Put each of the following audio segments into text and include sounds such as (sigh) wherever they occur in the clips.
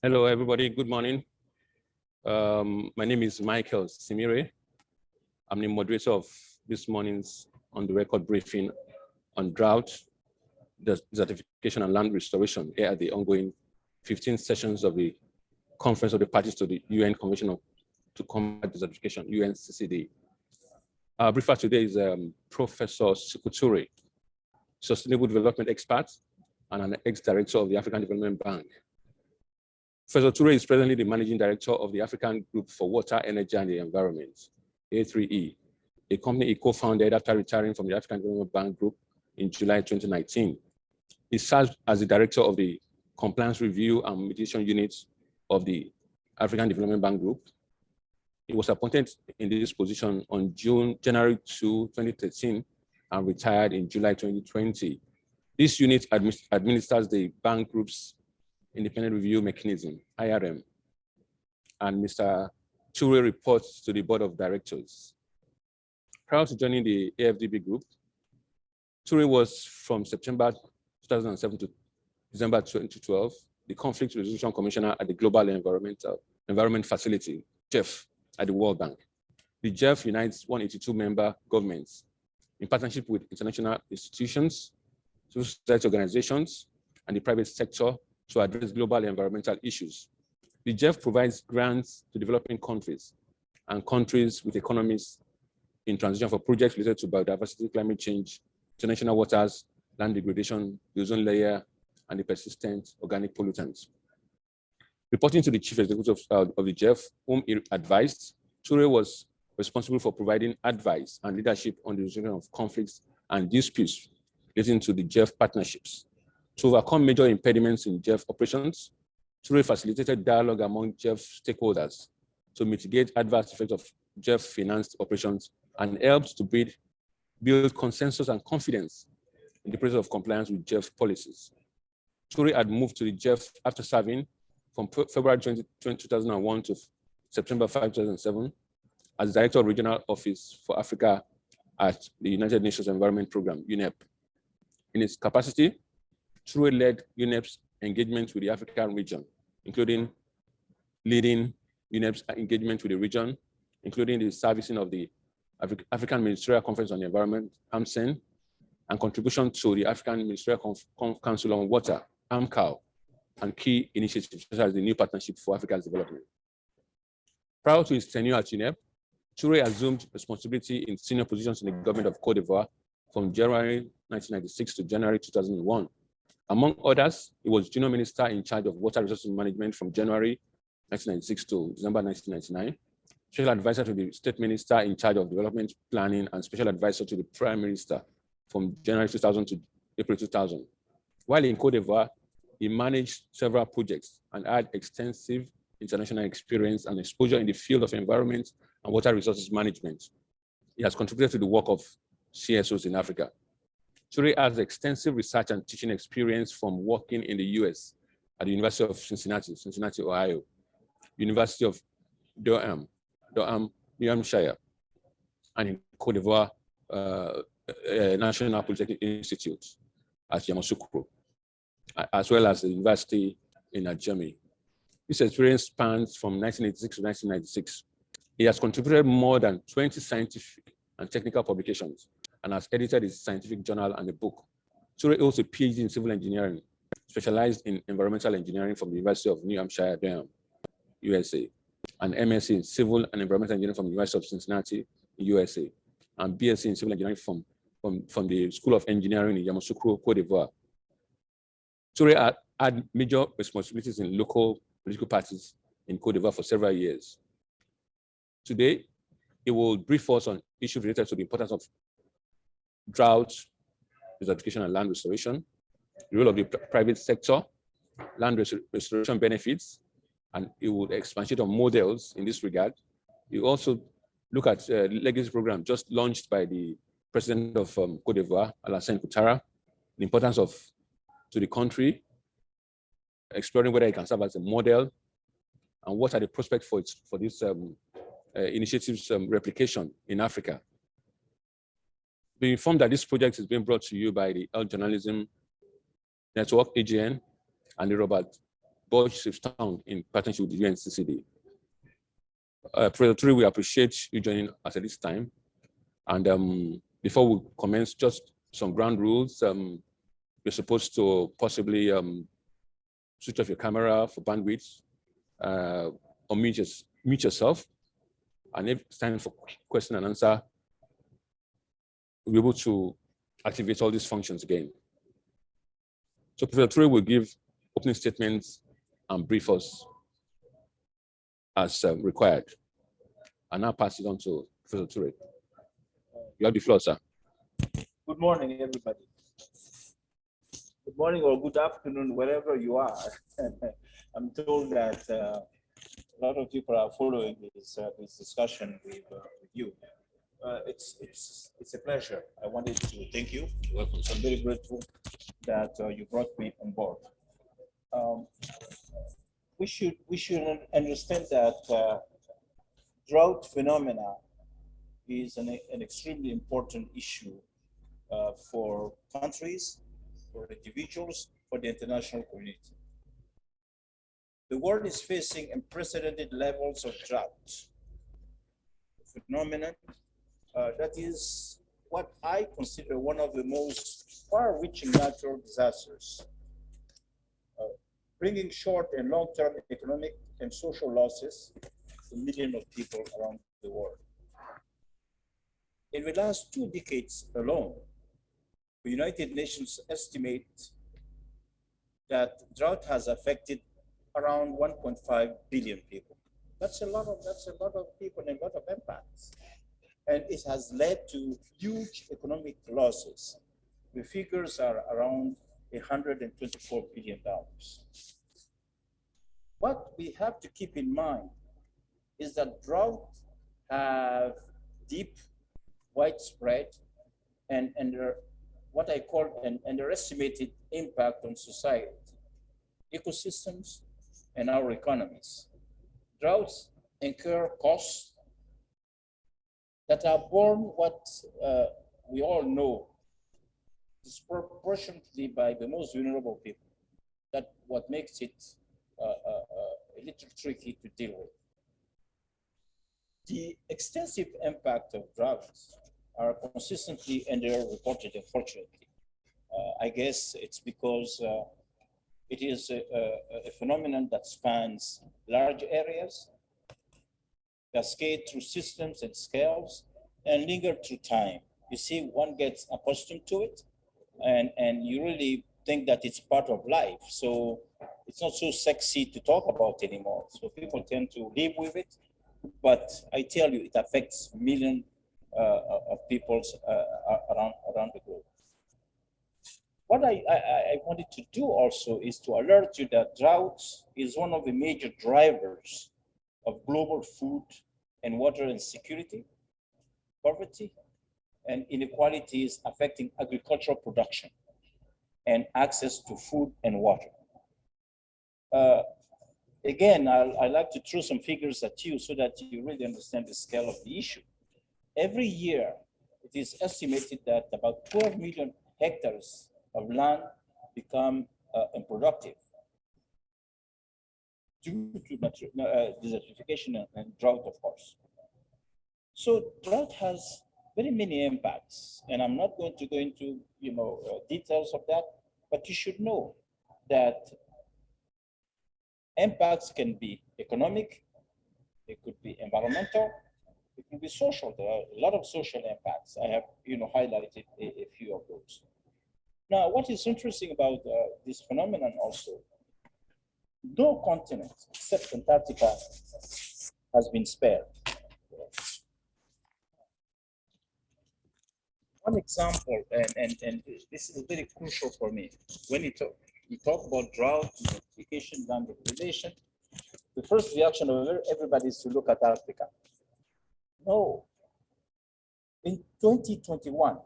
Hello, everybody. Good morning. Um, my name is Michael Simire. I'm the moderator of this morning's on the record briefing on drought, desertification and land restoration here at the ongoing 15 sessions of the Conference of the Parties to the UN Convention of, to Combat Desertification, UNCCD. Our briefer today is um, Professor Sekou Toure, Sustainable Development Expert and an ex-director of the African Development Bank. Professor Toure is presently the Managing Director of the African Group for Water, Energy and the Environment, A3E, a company he co-founded after retiring from the African Development Bank Group in July 2019. He served as the Director of the Compliance Review and Mediation Unit of the African Development Bank Group. He was appointed in this position on June, January 2, 2013, and retired in July 2020. This unit administers the bank group's Independent Review Mechanism, IRM, and Mr. Toure reports to the Board of Directors. Prior to joining the AFDB group, Toure was from September 2007 to December 2012, the Conflict Resolution Commissioner at the Global Environmental Environment Facility, GEF, at the World Bank. The GEF unites 182 member governments in partnership with international institutions, civil society organizations, and the private sector to address global environmental issues. The GEF provides grants to developing countries and countries with economies in transition for projects related to biodiversity, climate change, international waters, land degradation, the ozone layer, and the persistent organic pollutants. Reporting to the chief executive of, uh, of the GEF, whom he advised, Toure was responsible for providing advice and leadership on the resolution of conflicts and disputes relating to the GEF partnerships. To overcome major impediments in GEF operations, Toure facilitated dialogue among GEF stakeholders to mitigate adverse effects of GEF financed operations and helps to build, build consensus and confidence in the process of compliance with GEF policies. Toure had moved to the GEF after serving from February 20, 2001 to September 5, 2007 as Director of Regional Office for Africa at the United Nations Environment Program, UNEP. In its capacity, Toure led UNEP's engagement with the African region, including leading UNEP's engagement with the region, including the servicing of the Afri African Ministerial Conference on the Environment, AMCEN, and contribution to the African Ministerial Conf Conf Council on Water, AMCOW, and key initiatives such as the New Partnership for Africa's Development. Prior to his tenure at UNEP, Toure assumed responsibility in senior positions in the government of Cote d'Ivoire from January 1996 to January 2001, among others, he was junior minister in charge of water resources management from January 1996 to December 1999, special advisor to the state minister in charge of development planning and special advisor to the prime minister from January 2000 to April 2000. While in Cote d'Ivoire, he managed several projects and had extensive international experience and exposure in the field of environment and water resources management. He has contributed to the work of CSOs in Africa. Toure has extensive research and teaching experience from working in the US at the University of Cincinnati, Cincinnati, Ohio, University of Durham, Durham, New Hampshire, and in Cote d'Ivoire uh, uh, National Polytechnic Institute at Yamoussoukro, as well as the university in uh, His experience spans from 1986 to 1996. He has contributed more than 20 scientific and technical publications and has edited his scientific journal and a book. Toure holds a PhD in civil engineering, specialized in environmental engineering from the University of New Hampshire, Durham, USA, and MSc in civil and environmental engineering from the University of Cincinnati, USA, and BSc in civil engineering from, from, from the School of Engineering in Yamoussoukro, Cote d'Ivoire. Toure had, had major responsibilities in local political parties in Cote d'Ivoire for several years. Today, he will brief us on issues related to the importance of drought, desertification and land restoration, the role of the private sector, land restoration benefits, and it will expand on models in this regard. You also look at uh, legacy program just launched by the president of um, Cote d'Ivoire, Alassane Ouattara, the importance of to the country, exploring whether it can serve as a model, and what are the prospects for its, for this um, uh, initiative's um, replication in Africa be informed that this project is being brought to you by the Earth Journalism Network, AJN, and the Robert Bosch Town in partnership with the UNCCD. Uh, we appreciate you joining us at this time. And um, before we commence, just some ground rules. Um, you're supposed to possibly um, switch off your camera for bandwidth, uh, or mute, mute yourself. And if it's time for question and answer, we'll be able to activate all these functions again. So Professor Toure will give opening statements and brief us as um, required. And now pass it on to Professor Toure. You have the floor, sir. Good morning, everybody. Good morning or good afternoon, wherever you are. (laughs) I'm told that uh, a lot of people are following this, uh, this discussion with, uh, it's it's it's a pleasure. I wanted to thank you. Welcome. I'm very grateful that uh, you brought me on board. Um, we should we should understand that uh, drought phenomena is an, an extremely important issue uh, for countries, for individuals, for the international community. The world is facing unprecedented levels of drought, phenomenon uh, that is what I consider one of the most far-reaching natural disasters, uh, bringing short and long-term economic and social losses to millions of people around the world. In the last two decades alone, the United Nations estimate that drought has affected around 1.5 billion people. That's a lot of that's a lot of people and a lot of impacts and it has led to huge economic losses. The figures are around 124 billion dollars. What we have to keep in mind is that drought have deep, widespread, and under what I call an underestimated impact on society, ecosystems, and our economies. Droughts incur costs that are born what uh, we all know disproportionately by the most vulnerable people. That what makes it uh, uh, uh, a little tricky to deal with. The extensive impact of droughts are consistently underreported, unfortunately. Uh, I guess it's because uh, it is a, a, a phenomenon that spans large areas cascade through systems and scales, and linger through time. You see, one gets accustomed to it, and, and you really think that it's part of life. So it's not so sexy to talk about anymore. So people tend to live with it. But I tell you, it affects millions uh, of people uh, around, around the globe. What I, I, I wanted to do also is to alert you that droughts is one of the major drivers of global food and water insecurity, poverty, and inequalities affecting agricultural production and access to food and water. Uh, again, i like to throw some figures at you so that you really understand the scale of the issue. Every year, it is estimated that about 12 million hectares of land become uh, unproductive due to uh, desertification and, drought, of course. So drought has very many impacts, and I'm not going to go into you know uh, details of that, but you should know that impacts can be economic, it could be environmental, it could be social. There are a lot of social impacts. I have you know highlighted a, a few of those. Now, what is interesting about uh, this phenomenon also no continent except Antarctica has been spared. One example, and, and, and this is very crucial for me, when you talk, you talk about drought, desertification, land degradation, the first reaction of everybody is to look at Africa. No. In 2021,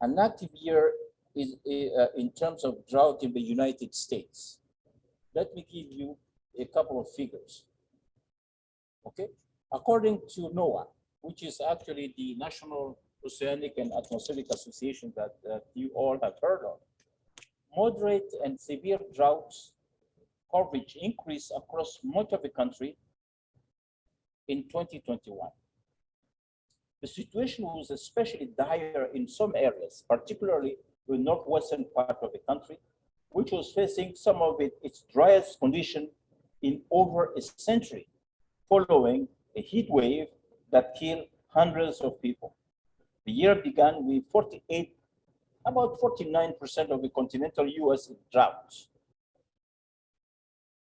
an active year is uh, in terms of drought in the United States let me give you a couple of figures. Okay, according to NOAA, which is actually the National Oceanic and Atmospheric Association that, that you all have heard of, moderate and severe droughts coverage increased across much of the country in 2021. The situation was especially dire in some areas, particularly the northwestern part of the country, which was facing some of it, its driest condition in over a century, following a heat wave that killed hundreds of people. The year began with 48, about 49% of the continental US drought.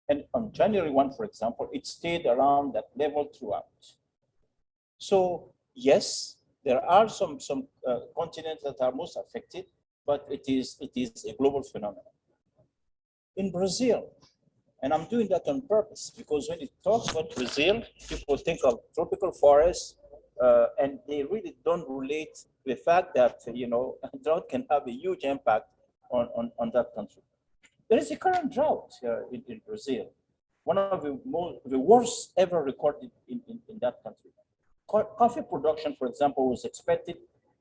And on January 1, for example, it stayed around that level throughout. So yes, there are some, some uh, continents that are most affected, but it is, it is a global phenomenon. In Brazil, and I'm doing that on purpose because when you talk about Brazil, people think of tropical forests, uh, and they really don't relate the fact that, you know, (laughs) drought can have a huge impact on, on, on that country. There is a current drought here in, in Brazil, one of the most, the worst ever recorded in, in, in that country. Co coffee production, for example, was expected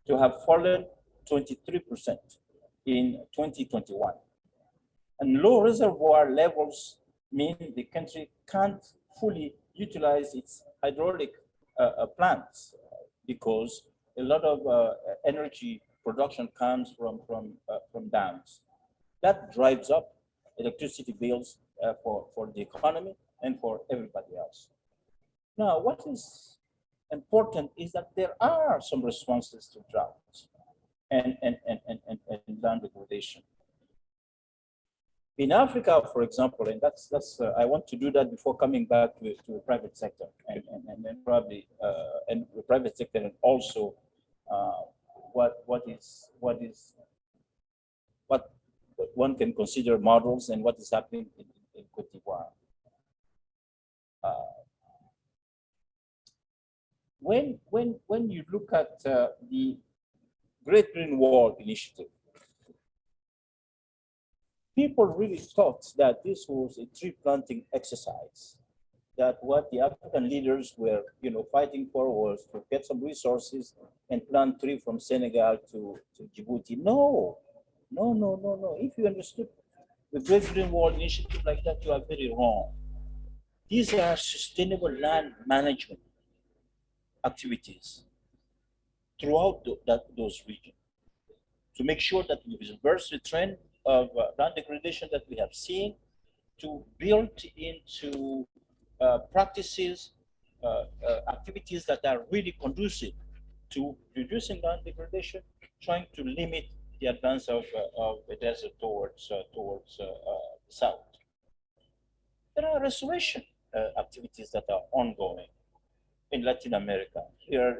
to have fallen 23% in 2021. And low reservoir levels mean the country can't fully utilize its hydraulic uh, uh, plants because a lot of uh, energy production comes from, from, uh, from dams. That drives up electricity bills uh, for, for the economy and for everybody else. Now, what is important is that there are some responses to drought and, and, and, and, and land degradation. In Africa, for example, and that's that's uh, I want to do that before coming back to, to the private sector and, and, and then probably uh, and the private sector and also uh, what what is what is what one can consider models and what is happening in, in Cote d'Ivoire. Uh, when when when you look at uh, the Great Green Wall Initiative, people really thought that this was a tree planting exercise, that what the African leaders were, you know, fighting for was to get some resources and plant tree from Senegal to, to Djibouti. No, no, no, no, no. If you understood the Great Green Wall initiative like that, you are very wrong. These are sustainable land management activities throughout the, that, those regions to make sure that we reverse the trend of uh, land degradation that we have seen to build into uh, practices, uh, uh, activities that are really conducive to reducing land degradation, trying to limit the advance of, uh, of the desert towards, uh, towards the south. There are restoration activities that are ongoing in Latin America, here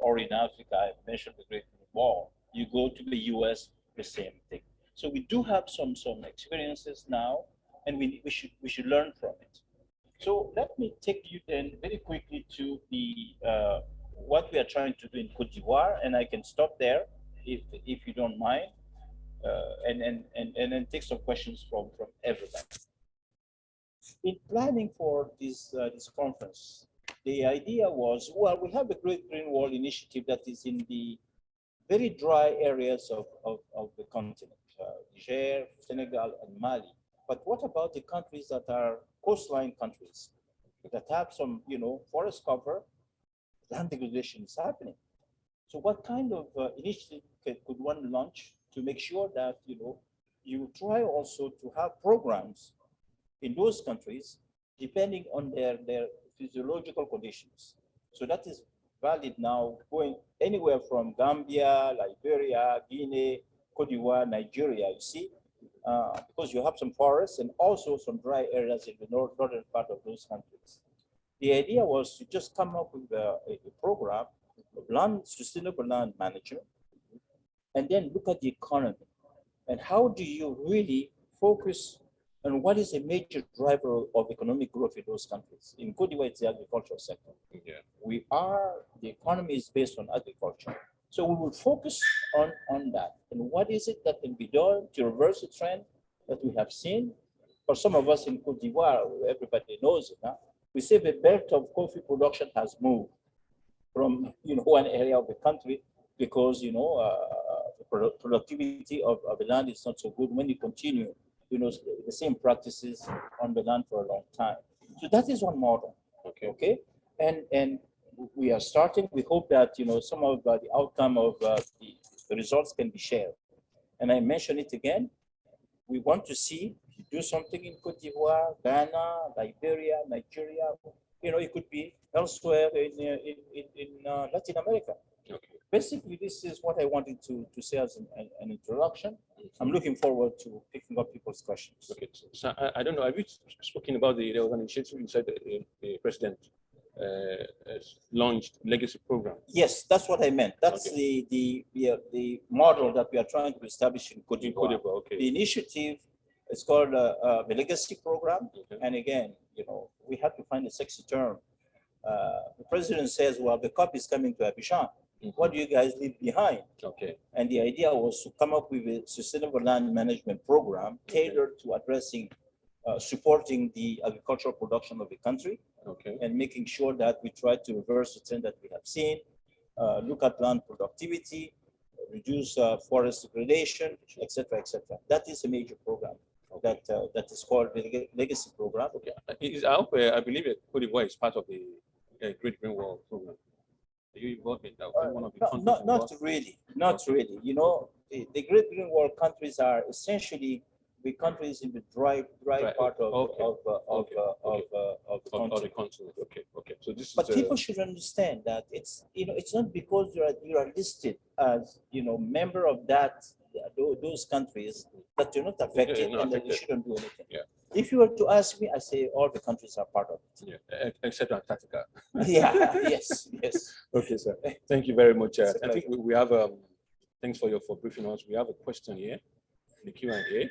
or in Africa, I mentioned the Great Wall. You go to the US, the same thing. So we do have some some experiences now, and we, we should we should learn from it. So let me take you then very quickly to the uh, what we are trying to do in Cote d'Ivoire, and I can stop there if if you don't mind, uh, and, and and and then take some questions from from everybody. In planning for this uh, this conference, the idea was well, we have a Great Green Wall initiative that is in the very dry areas of, of, of the continent. Niger, Senegal, and Mali. But what about the countries that are coastline countries that have some, you know, forest cover? Land degradation is happening. So what kind of uh, initiative could one launch to make sure that, you know, you try also to have programs in those countries depending on their, their physiological conditions. So that is valid now going anywhere from Gambia, Liberia, Guinea, Cote d'Ivoire, Nigeria, you see, uh, because you have some forests and also some dry areas in the north, northern part of those countries. The idea was to just come up with a, a program of land, sustainable land management, and then look at the economy. And how do you really focus on what is a major driver of economic growth in those countries? In Cote d'Ivoire, it's the agricultural sector. Yeah. We are, the economy is based on agriculture. So we will focus on, on that. And what is it that can be done to reverse the trend that we have seen? For some of us in Cote d'Ivoire, everybody knows it now. We say the belt of coffee production has moved from you know one area of the country because you know uh, the productivity of, of the land is not so good when you continue you know, the same practices on the land for a long time. So that is one model, Okay. okay? And, and we are starting, we hope that, you know, some of uh, the outcome of uh, the, the results can be shared. And I mention it again, we want to see you do something in Cote d'Ivoire, Ghana, Liberia, Nigeria, you know, it could be elsewhere in, uh, in, in, in uh, Latin America. Okay. Basically, this is what I wanted to, to say as an, an- introduction. I'm looking forward to picking up people's questions. Okay, so- I, I don't know, have you spoken about the, there was an initiative you said the, the president uh, launched legacy program? Yes, that's what I meant. That's Okay. the, the, the, the model that we are trying to establish in Cote d'Ivoire. d'Ivoire, The initiative is called uh, uh, the Legacy Program. okay, And again, you know, we have to find a sexy term. Uh, The president says, well, the COP is coming to Abidjan. mhm, What do you guys leave behind? Okay, And the idea was to come up with a sustainable land management program tailored to addressing, uh, supporting the agricultural production of the country okay, and making sure that we try to reverse the trend that we have seen, uh, look at land productivity, reduce uh, forest degradation, et cetera, et cetera. That is a major program okay. that, uh, that is called the Legacy Program. Okay, Uh, is, I uh, I believe d'Ivoire is part of the uh, Great Green Wall program. Are you involved in that? One of the Not, not, not really, not really. You know, the, the Great Green Wall countries are essentially the countries in the dry, dry Dry, part of, okay, of, uh, of, okay, uh, of, okay. uh, of the Of, of the continent, okay, okay, so this. But people should understand that it's, you know, it's not because you are, you are listed as, you know, member of that, those countries that you're not affected not and that you shouldn't do anything. Yeah. If you were to ask me, I say all the countries are part of it. Yeah, except Antarctica. it. (laughs) Yeah, yes, yes. Okay, sir. Thank you very much. Uh, It's think we we have, um, thanks for your, for briefing us. We have a question here, in the Q and A.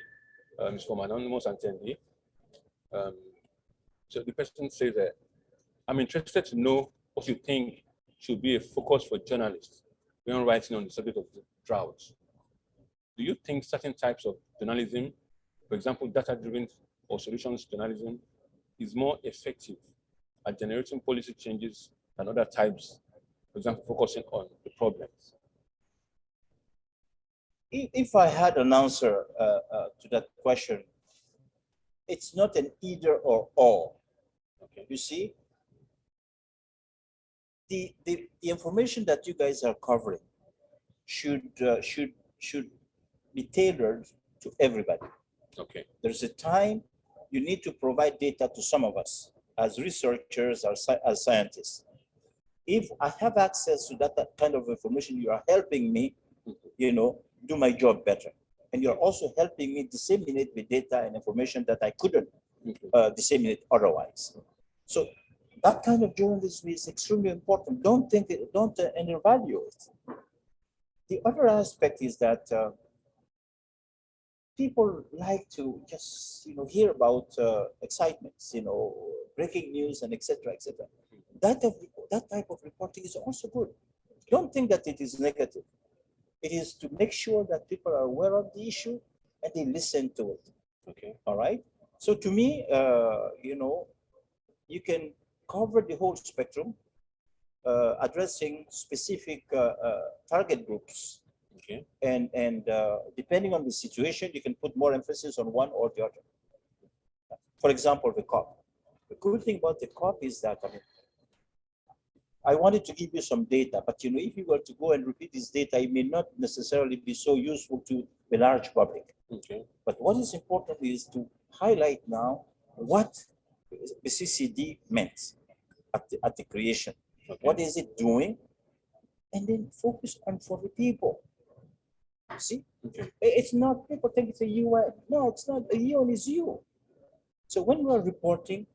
Um, it's from anonymous attendee. Um, so the person says that, I'm interested to know what you think should be a focus for journalists when writing on the subject of drought. Do you think certain types of journalism, for example, data-driven or solutions journalism, is more effective at generating policy changes than other types for example, focusing on the problems. If, if I had an answer uh, uh, to that question, it's not an either or all. Okay. You see, the, the, the information that you guys are covering should, uh, should, should be tailored to everybody. Okay. There's a time you need to provide data to some of us as researchers, as, sci- as scientists. If I have access to that, that kind of information, you are helping me, you know, do my job better. And you're also helping me disseminate the data and information that I couldn't uh, disseminate otherwise. So that kind of journalism is extremely important. Don't think, it- don't uh, undervalue it. The other aspect is that uh, people like to just, you know, hear about uh, excitements, you know, breaking news and etc. cetera, et cetera. That, of- that type of reporting is also good. Don't think that it is negative. It is to make sure that people are aware of the issue and they listen to it. Okay. All right. So to me, uh, you know, you can cover the whole spectrum, uh, addressing specific uh, uh, target groups. Okay. And, and uh, depending on the situation, you can put more emphasis on one or the other. For example, the COP. The good thing about the COP is that, I mean, I wanted to give you some data, but you know, if you were to go and repeat this data, it may not necessarily be so useful to the large public. Okay. But what is important is to highlight now what the CCD meant at the, at the creation. Okay. What is it doing? And then focus on for the people. See, Okay. It's not, people think it's a UN. No, it's not, a UN is you. So when we are reporting,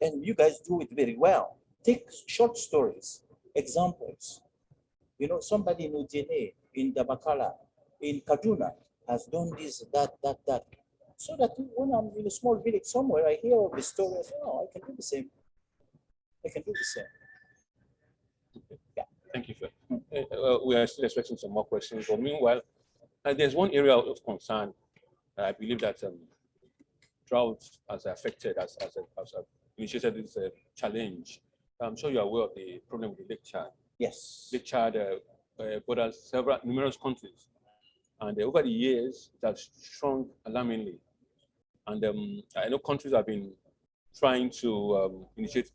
and you guys do it very well, take short stories, examples. You know, somebody in Ujene, in Dabakala, in Kaduna has done this, that, that, that. So that when I'm in a small village somewhere, I hear of the story, I oh, I can do the same. I can do the same. Yeah. Thank you. Sir. Uh, we are still expecting some more questions, but meanwhile, uh, there's one area of concern. I believe that um, drought has affected, as as a initiated this uh, challenge. I'm sure you're aware of the problem with the Lake Chad. Yes. Lake Chad uh, uh, borders several numerous countries, and uh, over the years, it has shrunk alarmingly. And um, I know countries have been trying to um, initiate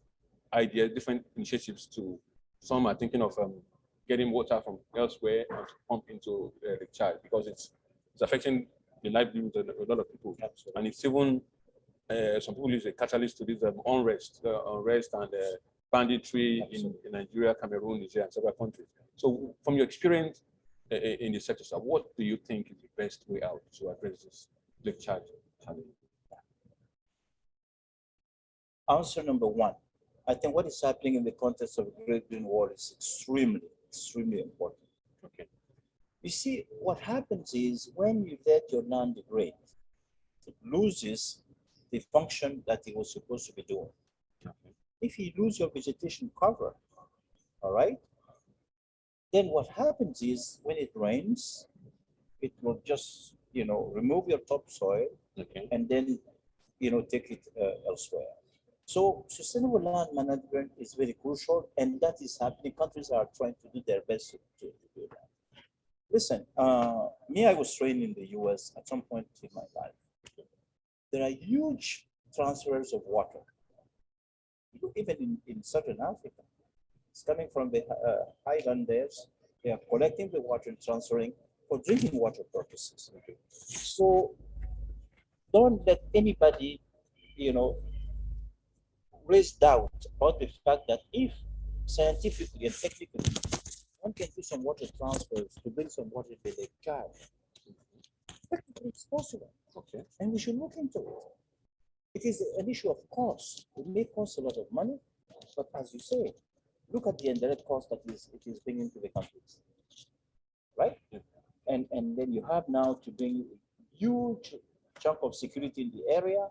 ideas, different initiatives to, some are thinking of um, getting water from elsewhere and to pump into uh, the Chad because it's, it's affecting the livelihood of a lot of people. Absolutely. And it's even, uh, some people use a catalyst to this um, unrest, uh, unrest and uh, banditry in, in, Nigeria, Cameroon, Nigeria, and several countries. So from your experience uh, in the sector, what do you think is the best way out to address this charge challenge? Answer number one, I think what is happening in the context of the Great Green Wall is extremely, extremely important. Okay. You see, what happens is when you let your land degrade, it loses the function that it was supposed to be doing. Okay. If you lose your vegetation cover, all right, then what happens is when it rains, it will just, you know, remove your topsoil Okay. and then, you know, take it uh, elsewhere. So sustainable land management is very crucial, and that is happening. Countries are trying to do their best to, to do that. Listen, uh, me, I was trained in the US at some point in my life. There are huge transfers of water, even in, in Southern Africa. It's coming from the uh, highlanders. They are collecting the water and transferring for drinking water purposes. So don't let anybody, you know, raise doubt about the fact that if scientifically and technically one can do some water transfers to bring some water to the Chad, it's possible. Okay. And we should look into it. It is an issue of cost. It may cost a lot of money, but as you say, look at the indirect cost that is it is bringing to the countries. Right? Yeah. And and then you have now to bring huge chunk of security in the area.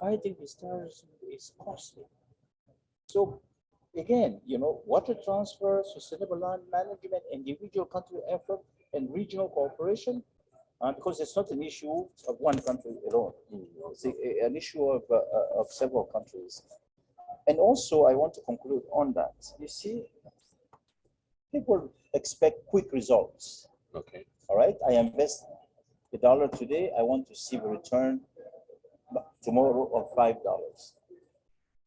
Fighting this terrorism is costly. So again, you know, water transfer, sustainable land management, individual country effort, and regional cooperation, uh, because it's not an issue of one country alone. It's a- an issue of, uh, uh, of several countries. And also, I want to conclude on that. You see, people expect quick results. Okay. All right, I invest a dollar today, I want to see a return tomorrow of five dollars.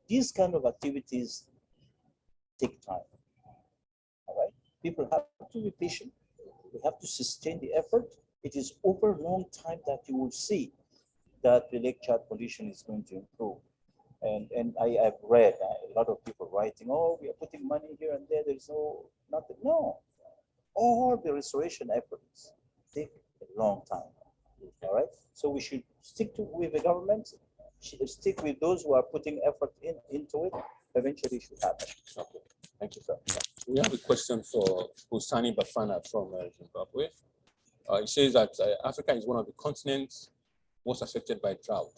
These kind of activities take time. All right, people have to be patient. We have to sustain the effort. It is over a long time that you will see that the Lake Chad pollution is going to improve. And, and I have read a lot of people writing, oh, we are putting money here and there, there's no, nothing. No, all the restoration efforts take a long time. All right, so we should stick to with the government, stick with those who are putting effort in into it. Eventually, it should happen. Okay. Thank you, sir. We have a question for Busani Bafana from uh, Zimbabwe. Uh, it says that uh, Africa is one of the continents most affected by drought.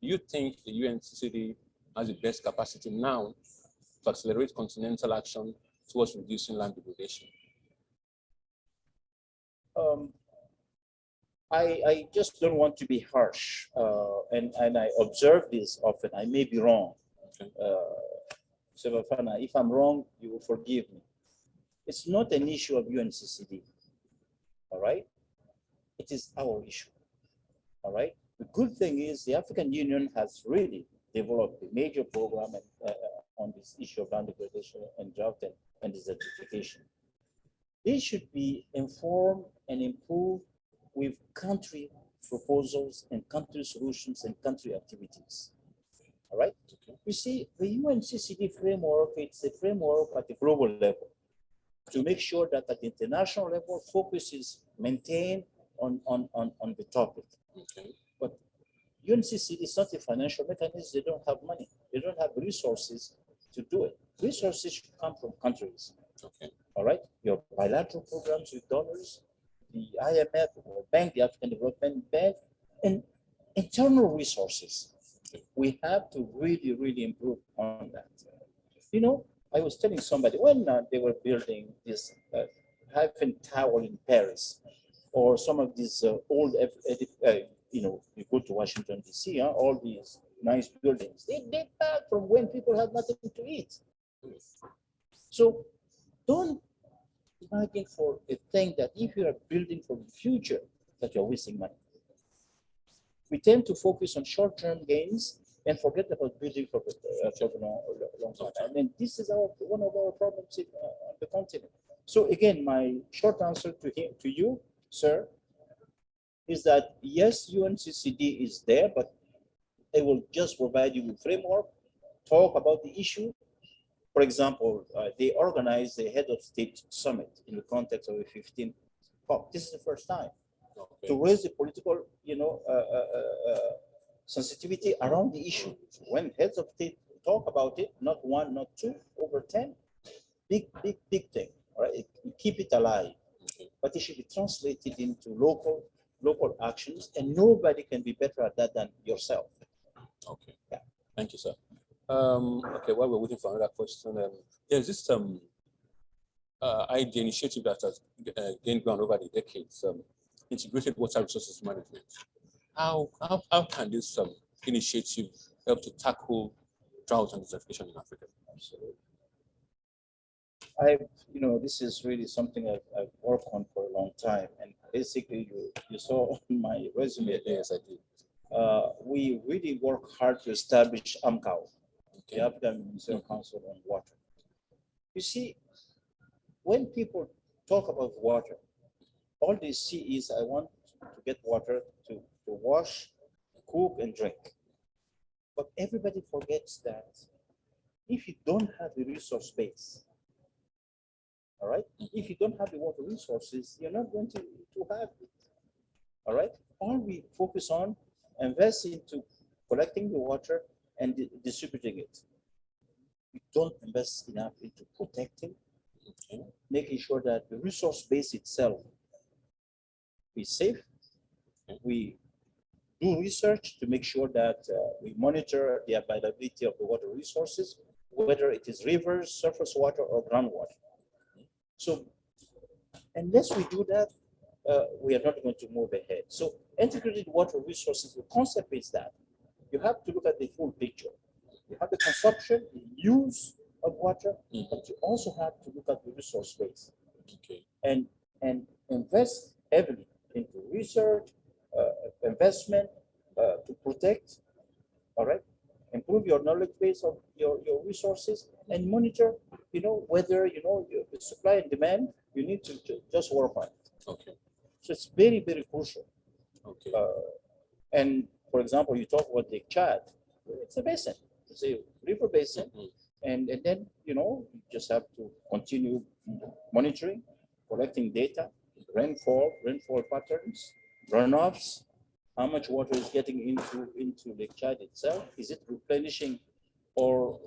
Do you think the UNCCD has the best capacity now to accelerate continental action towards reducing land degradation? Um, I, I just don't want to be harsh, uh, and, and I observe this often. I may be wrong. Okay. Uh, if I'm wrong, you will forgive me. It's not an issue of UNCCD. All right? It is our issue. All right? The good thing is the African Union has really developed a major program and, uh, on this issue of land degradation and drought and, and desertification. They should be informed and improved with country proposals and country solutions and country activities. All right? You see, the UNCCD framework, it's a framework at the global level to make sure that at the international level, focus is maintained on, on, on, on the topic. Okay. UNCCD is not a financial mechanism. They don't have money. They don't have resources to do it. Resources should come from countries. Okay. All right. Your bilateral programs with donors, the IMF or Bank, the African Development Bank, and internal resources. We have to really, really improve on that. You know, I was telling somebody when uh, they were building this uh, Eiffel Tower in Paris, or some of these uh, old, uh, you know, you go to Washington D.C., huh, all these nice buildings, they date back from when people had nothing to eat. So don't imagine for a thing that if you are building for the future, that you're wasting money. we tend to focus on short-term gains and forget about building for the, uh, for the long, long time. I mean, this is our, one of our problems in, uh, on the continent. So again, my short answer to him, to you, sir, is that yes, UNCCD is there, but they will just provide you with framework, talk about the issue. For example, uh, they organize the head of state summit in the context of a 15 COP. This is the first time Okay. to raise the political, you know, uh, uh, uh, uh, sensitivity around the issue. When heads of state talk about it, not one, not two, over 10, big, big, big thing, all right? It- Keep it alive, but it should be translated into local, local actions, and nobody can be better at that than yourself. Okay. Yeah. Thank you, sir. Um, okay, while we're waiting for another question, um, there's this um, uh, idea initiative that has uh, gained ground over the decades, um, integrated water resources management. How, how, how can this um, initiative help to tackle drought and desertification in Africa? Absolutely. I, you know, this is really something I've, I've worked on for a long time, and basically, you, you saw (laughs) on my resume Yes, I did. uh, we really work hard to establish AMCOW, the African Ministerial Council on Water. You see, when people talk about water, all they see is I want to get water to, to wash, cook, and drink. But everybody forgets that if you don't have the resource base, all right, if you don't have the water resources, you're not going to, to have it. All right, all we focus on invest into collecting the water and di- distributing it. We don't invest enough into protecting, Okay. making sure that the resource base itself is safe. We do research to make sure that uh, we monitor the availability of the water resources, whether it is rivers, surface water, or groundwater. So unless we do that, uh, we are not going to move ahead. So integrated water resources, the concept is that you have to look at the full picture. You have the consumption, the use of water, Mhm. but you also have to look at the resource base Okay. and, and invest heavily into research, investment uh, to protect, all right? Improve your knowledge base of your, your resources and monitor, you know, whether, you know, your the supply and demand, you need to ju- just work on it. Okay. So it's very, very crucial. Okay. Uh, And for example, you talk about the Chad, it's a basin, it's a river basin. Mhm. And, and then, you know, you just have to continue monitoring, collecting data, rainfall, rainfall patterns, runoffs, how much water is getting into, into Lake Chad itself? Is it replenishing or,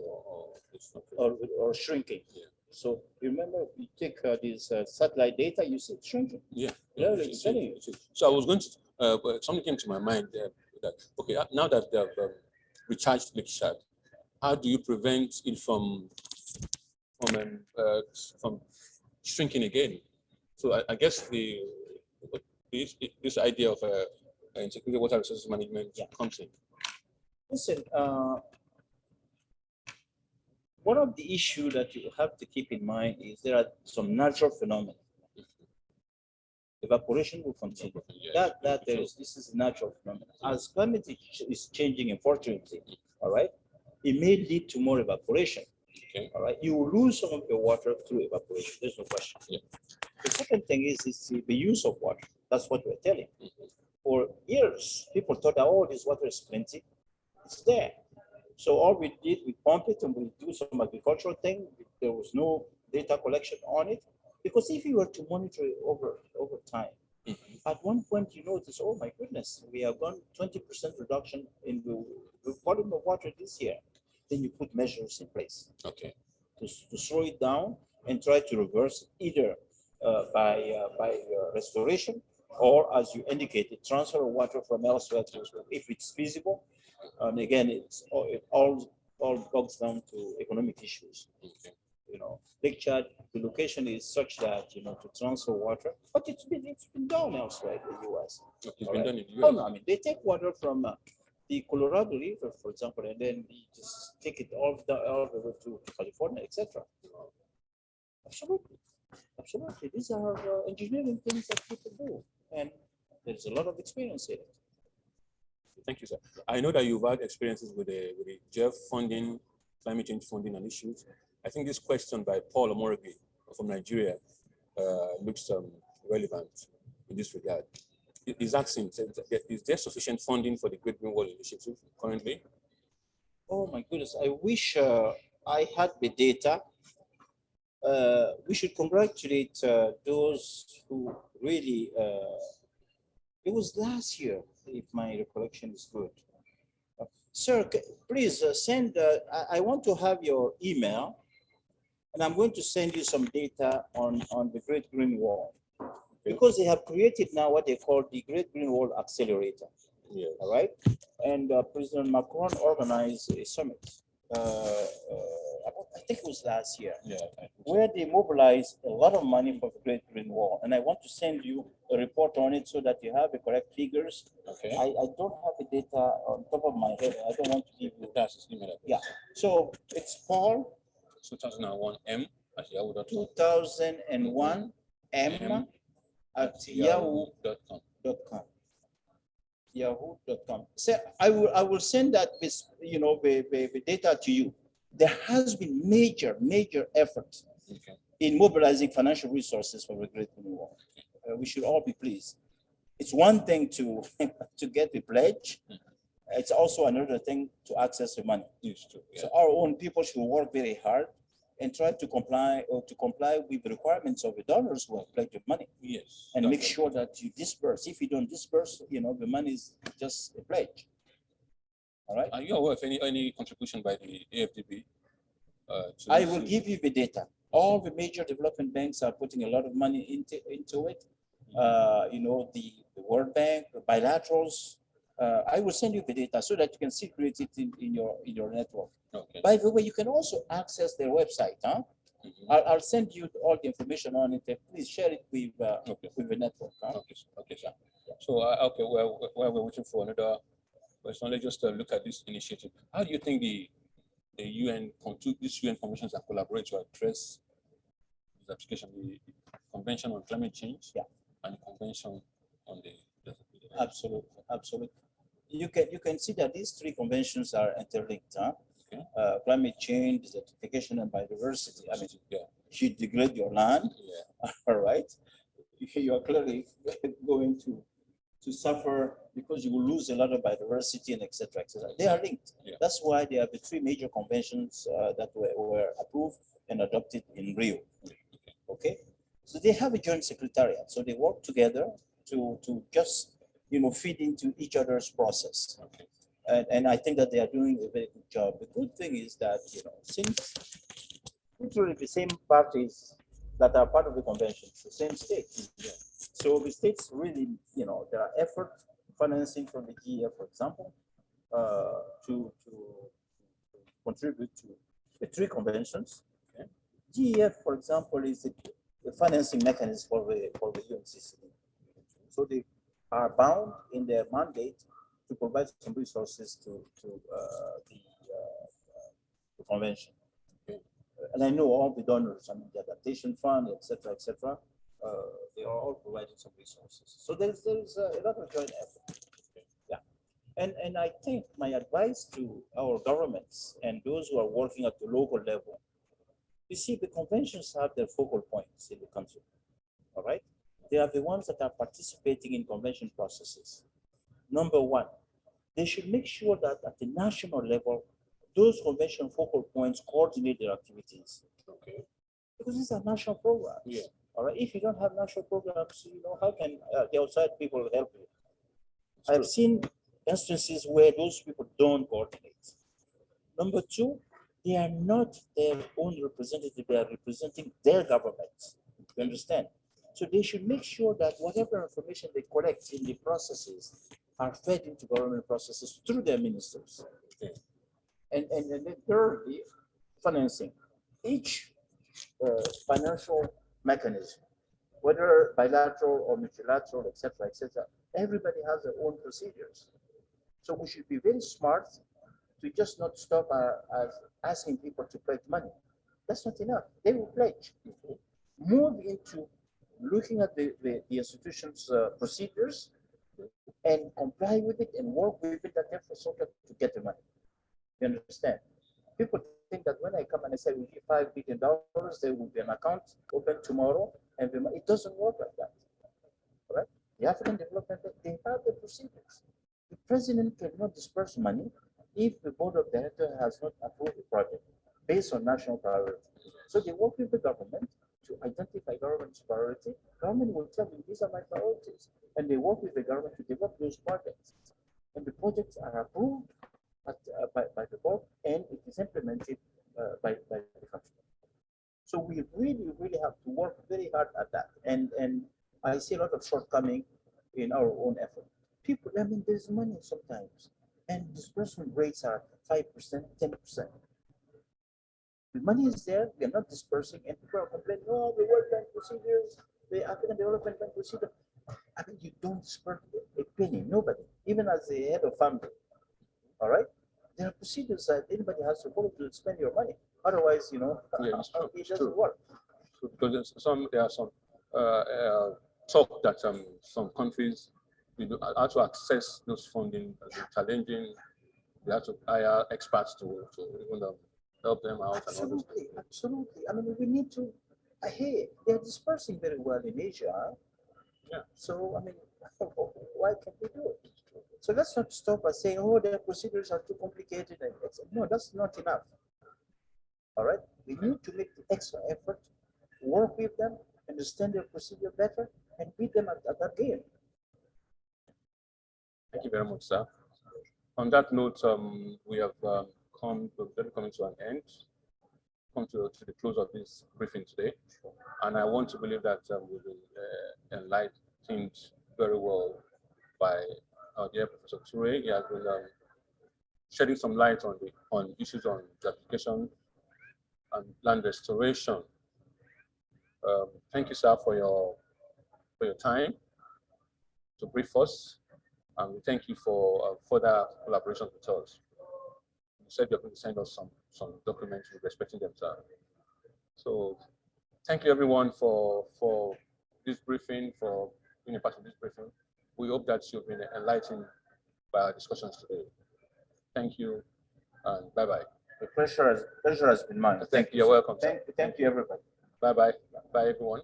it's not good. or, or shrinking? Yeah. So remember, you take uh, these uh, satellite data, you see it shrinking. Yeah. Yeah, it- it's it- it is. So I was going to, uh, something came to my mind that, okay, uh, now that they've um, recharged Lake Chad, how do you prevent it from, from, um, uh, from shrinking again? So I, I guess the, this, this idea of uh, integrated water resources management Yeah. comes in. Listen, uh, one of the issue that you have to keep in mind is there are some natural phenomena. Evaporation will continue. Yeah, That, that there is, this is a natural phenomenon. As climate is- changing unfortunately, all right? It may lead to more evaporation. Okay. All right, you will lose some of your water through evaporation, there's no question. Yeah. The second thing is, is the- the use of water. That's what we're telling. Mhm. For years, people thought, oh, this water is plenty. It's there. So all we did, we pump it and we do some agricultural thing. There was no data collection on it. Because if you were to monitor it over, over time, Mhm. at one point you notice, oh my goodness, we have gone twenty percent reduction in the, the volume of water this year. Then you put measures in place Okay. to, to slow it down and try to reverse either uh, by, uh, by uh, restoration or as you indicated, transfer of water from elsewhere to, if it's feasible. And again, it's, it all, all bogs down to economic issues Okay. you know, Lake Chad, the location is such that, you know, to transfer water, but it's been, it's been done elsewhere in the US. It's been right. done in the Oh, no, I mean, they take water from uh, the Colorado River, for example, and then you just take it all the, all the way to California, etc. Absolutely, absolutely. These are uh, engineering things that people do, and there's a lot of experience in it. Thank you, sir. I know that you've had experiences with the, with the GEF funding, climate change funding and issues. I think this question by Paul Omorigi from Nigeria uh, looks um, relevant in this regard. Is asking, is there sufficient funding for the Great Green Wall Initiative currently? Oh my goodness, I wish uh, I had the data. Uh, we should congratulate uh, those who really, uh, it was last year, if my recollection is good. Sir, please uh, send, uh, I, I want to have your email. And I'm going to send you some data on, on the Great Green Wall. Because they have created now what they call the Great Green Wall Accelerator Yeah. all right? And uh, President Macron organized a summit. Uh, uh, I think it was last year, Yeah. I where they mobilized a lot of money for the Great Green Wall. And I want to send you a report on it so that you have the correct figures. Okay. I, I don't have the data on top of my head. I don't want to give you. That's his email address. Yeah. So it's Paul, 2001 M at yahoo.com. two thousand and one M M at yahoo dot com. Yahoo.com. So I will, I will send that with, you know, the, the, the data to you. There has been major, major effort Okay. in mobilizing financial resources for the Great Green Wall. Uh, we should all be pleased. It's one thing to, (laughs) to get the pledge. It's also another thing to access the money. Used to, yeah. So our own people should work very hard and try to comply or to comply with the requirements of the donors who have pledged money Yes. and make sure that you disperse. If you don't disperse, you know, the money is just a pledge. All right, Are you aware of any, any contribution by the AFDB? uh, I will give you the data. All the major development banks are putting a lot of money into, into it. Uh, you know, the, the World Bank, the bilaterals. Uh, I will send you the data so that you can circulate it in, in your, in your network. Okay. By the way, you can also access their website, huh? Mhm. I'll, I'll send you all the information on it. Please share it with, uh, Okay. with the network, huh? Okay, okay, sir. So, uh, okay, while, while we're waiting for another question, let's just uh, look at this initiative. How do you think the, the UN, these UN conventions that collaborate to address desertification, the Convention on Climate Change? Yeah. And the Convention on the. the- the- Absolutely, absolutely. You can, you can see that these three conventions are interlinked, huh? Okay. Uh, climate change, desertification and biodiversity. I mean, Yeah, you degrade your land, yeah, (laughs) all right? You are clearly (laughs) going to, to suffer because you will lose a lot of biodiversity and et cetera, et cetera. They are linked. Yeah. That's why there are the three major conventions uh, that were, were approved and adopted in Rio. Okay, so they have a joint secretariat, so they work together to, to just, you know, feed into each other's process. okay. And, and I think that they are doing a very good job. The good thing is that, you know, since literally the same parties that are part of the convention, the same states. So the states really, you know, there are effort financing from the GEF, for example, uh, to, to to contribute to the three conventions. Okay. GEF, for example, is the, the financing mechanism for the, for the UNCCD. So they are bound in their mandate to provide some resources to, to uh, the, uh, the convention. And I know all the donors, I mean, the adaptation fund, et cetera, et cetera, uh, they are all providing some resources. So there's, there's a lot of joint effort. And, and I think my advice to our governments and those who are working at the local level, you see, the conventions have their focal points in the country. All right? They are the ones that are participating in convention processes. Number one, they should make sure that at the national level, those convention focal points coordinate their activities. Okay. Because these are national programs. Yeah. All right, if you don't have national programs, you know, how can uh, the outside people help you? It's I've true. seen instances where those people don't coordinate. Number two, they are not their own representative, they are representing their governments. You understand? So they should make sure that whatever information they collect in the processes are fed into government processes through their ministers. And, and, and then thirdly, financing. Each uh, financial mechanism, whether bilateral or multilateral, et cetera, et cetera, everybody has their own procedures. So we should be very smart to just not stop uh, as asking people to pledge money. That's not enough. They will pledge. Move into looking at the, the, the institution's uh, procedures and comply with it and work with within that infrastructure to get the money. You understand? People think that when I come and I say we give five billion dollars, there will be an account open tomorrow, and it doesn't work like that. Right? The African Development Bank, they have the procedures. The president cannot disperse money if the board of directors has not approved the project based on national priorities. So they work with the government to identify government's priority. Government will tell them, these are my priorities. And they work with the government to develop those projects. And the projects are approved at, uh, by, by the board and it is implemented uh, by, by the country. So we really, really have to work very hard at that. And, and I see a lot of shortcoming in our own effort. People, I mean, there's money sometimes and disbursement rates are five percent, ten percent. The money is there, we are not dispersing, and people are complaining, oh, the World Bank procedures, the African Development Bank procedure. I mean, you don't disperse a penny, nobody, even as the head of family. All right? There are procedures that anybody has to follow to spend your money. Otherwise, you know, (laughs) Yeah, true, it doesn't true. work. So because some, there are some uh, uh, talk that um, some countries you know, how to access those funding has challenging. They have to hire experts to, to even um, help them out and all those Absolutely, absolutely. I mean, we need to, uh, hey, they're dispersing very well in Asia. Yeah. So, I mean, (laughs) why can't we do it? So let's not stop by saying, oh, their procedures are too complicated. and No, that's not enough. All right, we need to make the extra effort, work with them, understand their procedure better, and beat them at, at that game. Thank you very much, sir. On that note, um, we have um, come, we're coming to an end, come to, to the close of this briefing today. And I want to believe that um, we've been uh, enlightened very well by our dear Professor Toure. He has been um, shedding some light on the on issues on application and land restoration. Um, thank you, sir, for your for your time to brief us. And we thank you for uh, further collaboration with us. Said you're going to send us some, some documents respecting them, sir. So thank you everyone for, for this briefing, for being a part of this briefing. We hope that you've been enlightened by our discussions today. Thank you and bye-bye. The pleasure has, pleasure has been mine. Thank you. You're welcome. sir. Thank, thank you, everybody. Bye-bye. Bye, everyone.